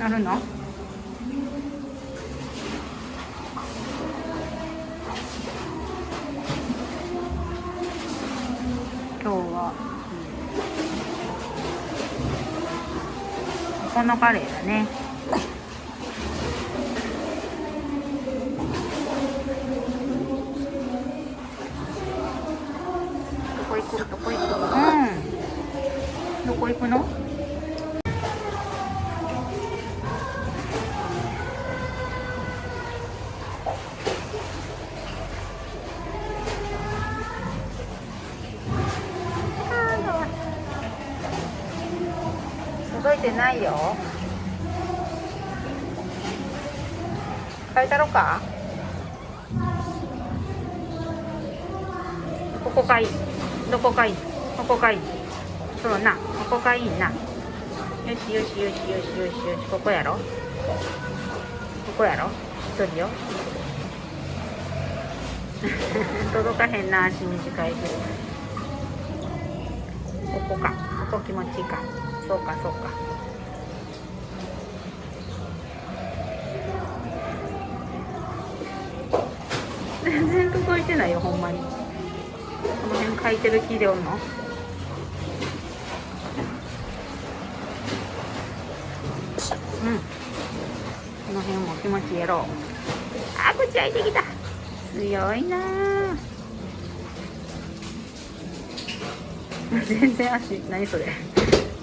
なるの？今日は、うん、このカレーだね。どこ行く？どこ行く？うん。どこ行くの？届いてないよ。変えたろか？ここかい。どこかい？ここかい。いそうな。ここかいいなよしよしよしよしよしよし。ここやろ？ここやろ？一人よ。届かへんな。足短いけど。ここか。ここ気持ちいいか。そうかそうか。全然届いてないよほんまに。この辺書いてる木でおんの？うん。この辺も気持ちやろ。うあ口開いてきた。強いな 全然足何それ。